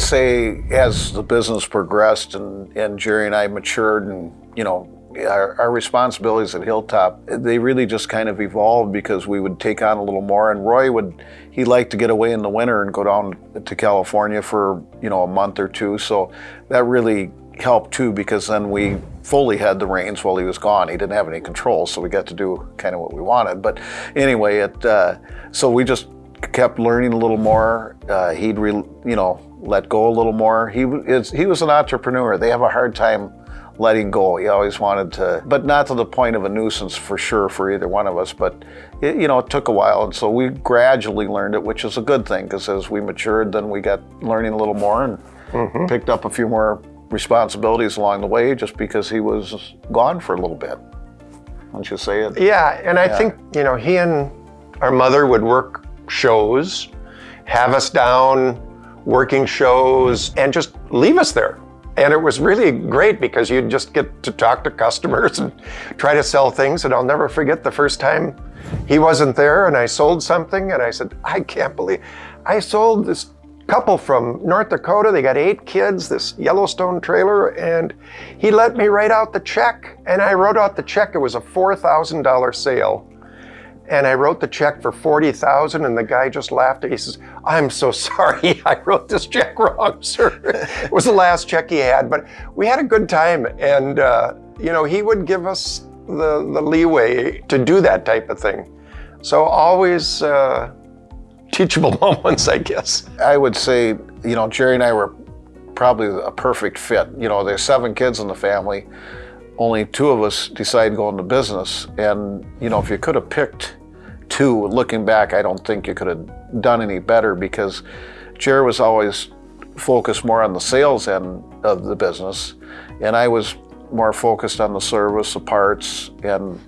Would say as the business progressed and, and Jerry and I matured and, you know, our, our, responsibilities at Hilltop, they really just kind of evolved because we would take on a little more. And Roy would, he liked to get away in the winter and go down to California for, you know, a month or two. So that really helped too because then we fully had the reins while he was gone. He didn't have any control, so we got to do kind of what we wanted. But anyway, it, uh, so we just kept learning a little more. Uh, he'd, re, you know, let go a little more. He, is, he was an entrepreneur. They have a hard time letting go. He always wanted to, but not to the point of a nuisance for sure for either one of us. But it, you know, it took a while, and so we gradually learned it, which is a good thing because as we matured, then we got learning a little more and mm-hmm. picked up a few more responsibilities along the way, just because he was gone for a little bit. Don't you say it? Yeah, and I yeah. think you know he and our mother would work shows, have us down working shows, and just leave us there. And it was really great because you'd just get to talk to customers and try to sell things. And I'll never forget the first time he wasn't there and I sold something and I said, I can't believe I sold this couple from North Dakota. They got eight kids, this Yellowstone trailer, and he let me write out the check. And I wrote out the check. It was a $4,000 sale and I wrote the check for 40,000 and the guy just laughed. He says, I'm so sorry, I wrote this check wrong, sir. it was the last check he had, but we had a good time. And, uh, you know, he would give us the, the leeway to do that type of thing. So always uh, teachable moments, I guess. I would say, you know, Jerry and I were probably a perfect fit. You know, there's seven kids in the family. Only two of us decided to go into business. And, you know, if you could have picked two, looking back, I don't think you could have done any better because Jerry was always focused more on the sales end of the business, and I was more focused on the service, the parts, and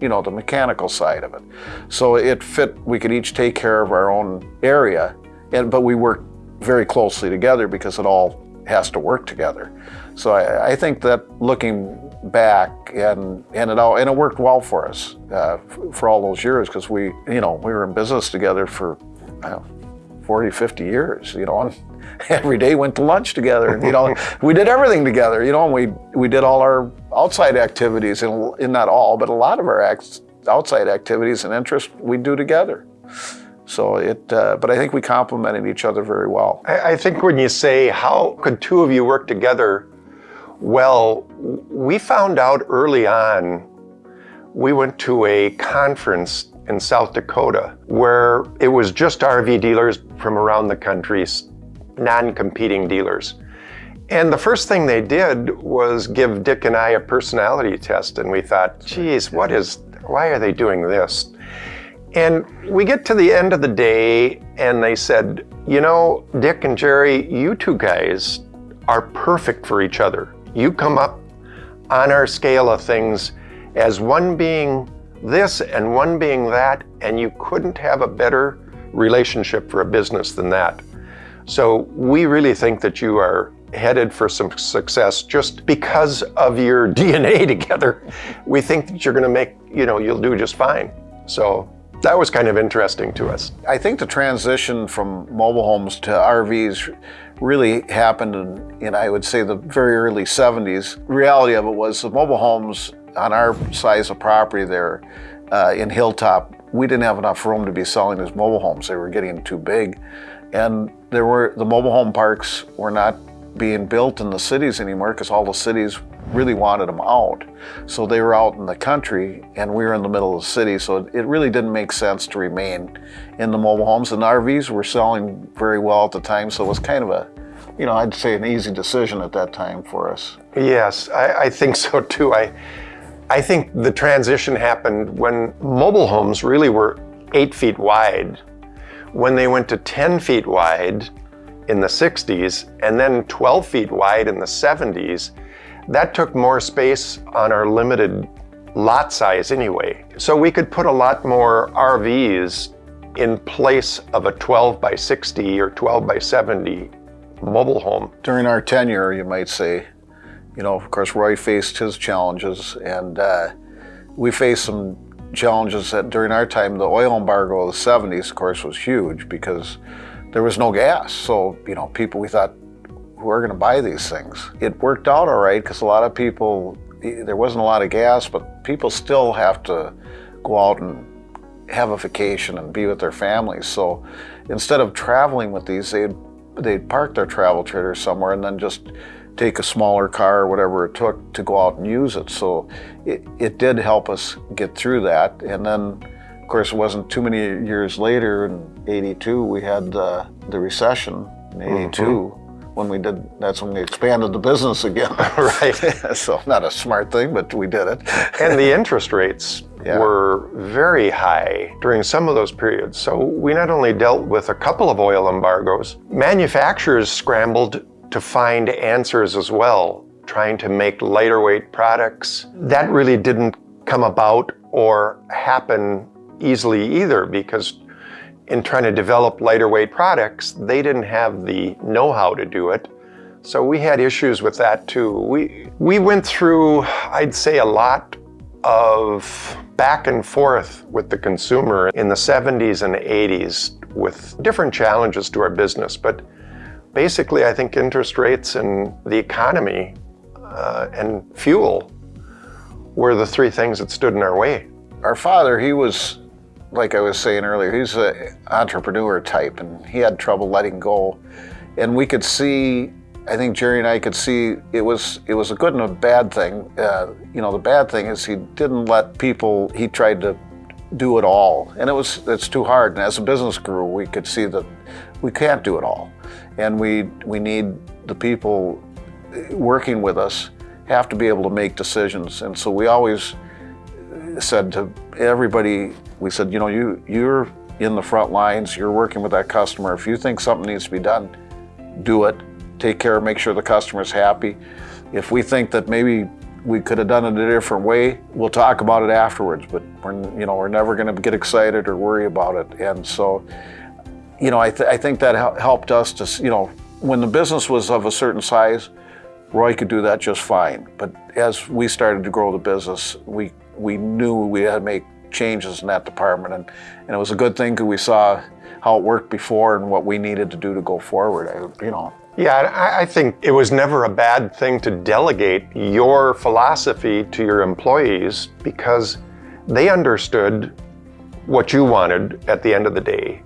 you know the mechanical side of it. So it fit. We could each take care of our own area, and but we worked very closely together because it all has to work together. So I, I think that looking back and and it all and it worked well for us uh, for all those years because we you know we were in business together for know, 40 50 years you know and every day went to lunch together and, you know we did everything together you know and we we did all our outside activities and, and not all but a lot of our acts, outside activities and interests we do together so it, uh, but I think we complemented each other very well. I, I think when you say how could two of you work together, well, we found out early on, we went to a conference in South Dakota where it was just RV dealers from around the country, non-competing dealers. And the first thing they did was give Dick and I a personality test and we thought, geez, what is, why are they doing this? And we get to the end of the day and they said, you know, Dick and Jerry, you two guys are perfect for each other. You come up on our scale of things as one being this and one being that, and you couldn't have a better relationship for a business than that. So we really think that you are headed for some success just because of your DNA together. We think that you're going to make, you know, you'll do just fine. So that was kind of interesting to us. I think the transition from mobile homes to RVs really happened in, in, I would say, the very early 70s. The reality of it was the mobile homes on our size of property there uh, in Hilltop, we didn't have enough room to be selling as mobile homes. They were getting too big. And there were the mobile home parks were not being built in the cities anymore because all the cities really wanted them out. So they were out in the country and we were in the middle of the city. So it really didn't make sense to remain in the mobile homes. And RVs were selling very well at the time. So it was kind of a, you know, I'd say an easy decision at that time for us. Yes, I, I think so too. I, I think the transition happened when mobile homes really were eight feet wide. When they went to 10 feet wide, in the 60s and then 12 feet wide in the 70s, that took more space on our limited lot size anyway. So we could put a lot more RVs in place of a 12 by 60 or 12 by 70 mobile home. During our tenure, you might say, you know, of course, Roy faced his challenges and uh, we faced some challenges that during our time, the oil embargo of the 70s, of course, was huge because there was no gas. So, you know, people, we thought, who are going to buy these things? It worked out all right because a lot of people, there wasn't a lot of gas, but people still have to go out and have a vacation and be with their families. So instead of traveling with these, they'd, they'd park their travel trailer somewhere and then just take a smaller car or whatever it took to go out and use it. So it, it did help us get through that. And then, of course, it wasn't too many years later in 82, we had uh, the recession in 82. Mm-hmm. When we did, that's when we expanded the business again. right. so, not a smart thing, but we did it. and the interest rates yeah. were very high during some of those periods. So, we not only dealt with a couple of oil embargoes, manufacturers scrambled to find answers as well, trying to make lighter weight products. That really didn't come about or happen easily either because in trying to develop lighter weight products, they didn't have the know-how to do it. So we had issues with that too. We, we went through, I'd say, a lot of back and forth with the consumer in the 70s and 80s with different challenges to our business. But basically, I think interest rates and the economy uh, and fuel were the three things that stood in our way. Our father, he was, like I was saying earlier, he's an entrepreneur type and he had trouble letting go. And we could see, I think Jerry and I could see it was it was a good and a bad thing. Uh, you know, the bad thing is he didn't let people, he tried to do it all. And it was it's too hard. And as a business grew, we could see that we can't do it all and we we need the people working with us have to be able to make decisions and so we always said to everybody we said you know you you're in the front lines you're working with that customer. If you think something needs to be done do it. Take care make sure the customer's happy. If we think that maybe we could have done it a different way we'll talk about it afterwards but we're you know we're never going to get excited or worry about it. And so you know, I, th I think that helped us to, you know, when the business was of a certain size, Roy could do that just fine. But as we started to grow the business, we we knew we had to make changes in that department, and, and it was a good thing because we saw how it worked before and what we needed to do to go forward. I, you know. Yeah, I think it was never a bad thing to delegate your philosophy to your employees because they understood what you wanted at the end of the day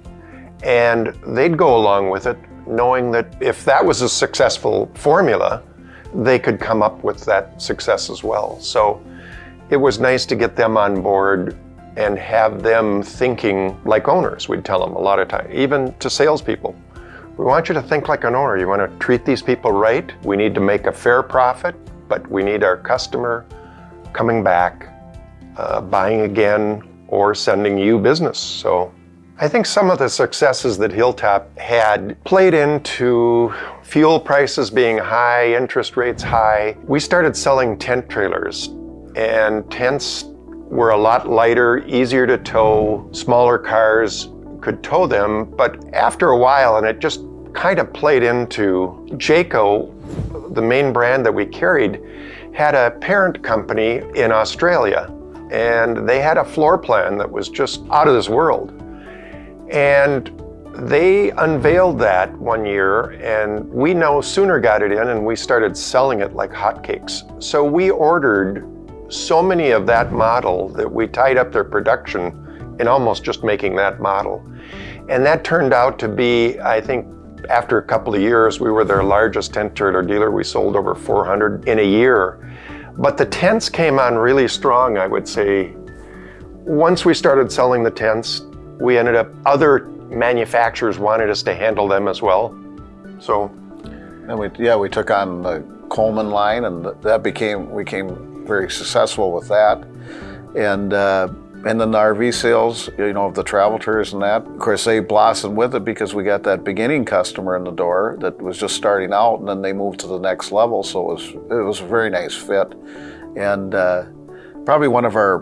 and they'd go along with it knowing that if that was a successful formula, they could come up with that success as well. So it was nice to get them on board and have them thinking like owners, we'd tell them a lot of times, even to salespeople. We want you to think like an owner. You want to treat these people right. We need to make a fair profit, but we need our customer coming back, uh, buying again, or sending you business. So I think some of the successes that Hilltop had played into fuel prices being high, interest rates high. We started selling tent trailers and tents were a lot lighter, easier to tow, smaller cars could tow them, but after a while, and it just kind of played into Jayco, the main brand that we carried, had a parent company in Australia, and they had a floor plan that was just out of this world. And they unveiled that one year and we no sooner got it in and we started selling it like hotcakes. So we ordered so many of that model that we tied up their production in almost just making that model. And that turned out to be, I think, after a couple of years, we were their largest tent trailer dealer. We sold over 400 in a year. But the tents came on really strong, I would say. Once we started selling the tents, we ended up, other manufacturers wanted us to handle them as well. So. And we, yeah, we took on the Coleman line and that became, we became very successful with that. And, uh, and then the RV sales, you know, of the travel tours and that. Of course, they blossomed with it because we got that beginning customer in the door that was just starting out, and then they moved to the next level. So it was it was a very nice fit, and uh, probably one of our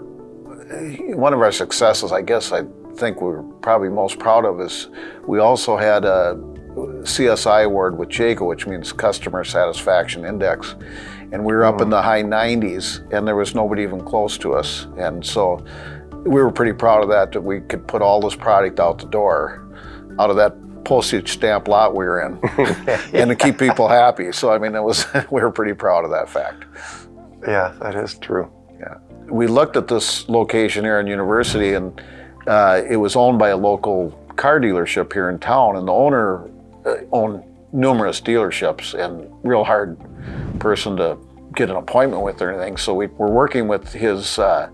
one of our successes, I guess I think we're probably most proud of is we also had a CSI award with Jayco, which means Customer Satisfaction Index. And we were up in the high 90s and there was nobody even close to us. And so we were pretty proud of that, that we could put all this product out the door out of that postage stamp lot we were in, and to keep people happy. So I mean, it was we were pretty proud of that fact. Yeah, that is true. Yeah, we looked at this location here in University, and uh, it was owned by a local car dealership here in town, and the owner uh, owned numerous dealerships, and real hard person to get an appointment with or anything. So we were working with his uh,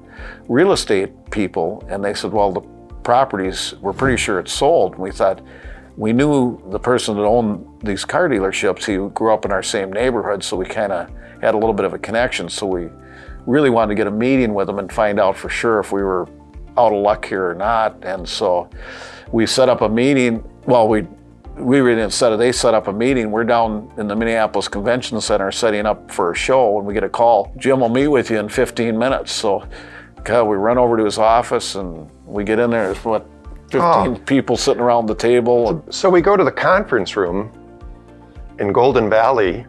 real estate people, and they said, well, the properties, we're pretty sure it's sold. And we thought, we knew the person that owned these car dealerships. He grew up in our same neighborhood, so we kind of had a little bit of a connection. So we really wanted to get a meeting with him and find out for sure if we were out of luck here or not. And so we set up a meeting. Well, we we really instead of they set up a meeting, we're down in the Minneapolis Convention Center setting up for a show, and we get a call. Jim will meet with you in 15 minutes. So, God, we run over to his office and we get in there. There's what 15 Oh. people sitting around the table. So we go to the conference room in Golden Valley,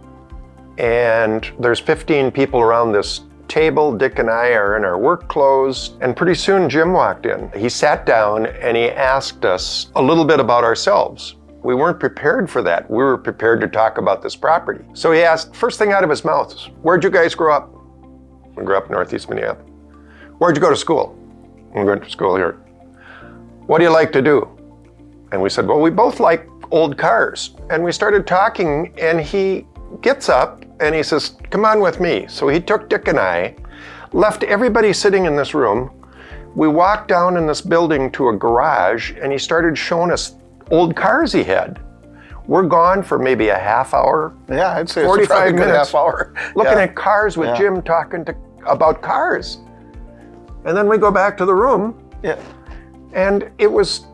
and there's 15 people around this table. Dick and I are in our work clothes, and pretty soon Jim walked in. He sat down and he asked us a little bit about ourselves. We weren't prepared for that. We were prepared to talk about this property. So he asked, first thing out of his mouth, is, Where'd you guys grow up? We grew up in Northeast Minneapolis. Where'd you go to school? We went to school here. What do you like to do? And we said, Well, we both like old cars. And we started talking, and he gets up and he says, Come on with me. So he took Dick and I, left everybody sitting in this room. We walked down in this building to a garage, and he started showing us old cars he had. We're gone for maybe a half hour yeah, I'd say it's 45 probably a good minutes. half hour. looking Yeah. at cars with Yeah. Jim talking to, about cars. And then we go back to the room Yeah. and it was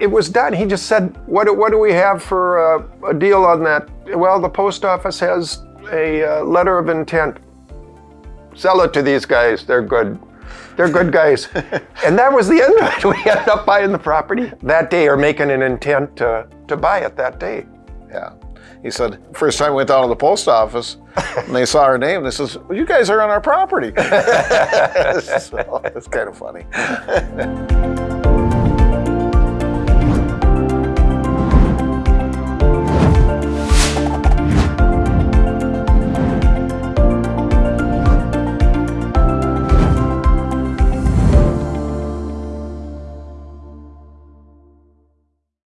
it was done. He just said, "What do- what do we have for uh, a deal on that?" Well, the post office has a uh, letter of intent. Sell it to these guys. They're good. They're good guys. and that was the end of it. We ended up buying the property that day or making an intent to, to buy it that day. Yeah. He said, first time we went down to the post office and they saw our name, they says, well, you guys are on our property. so it's kind of funny.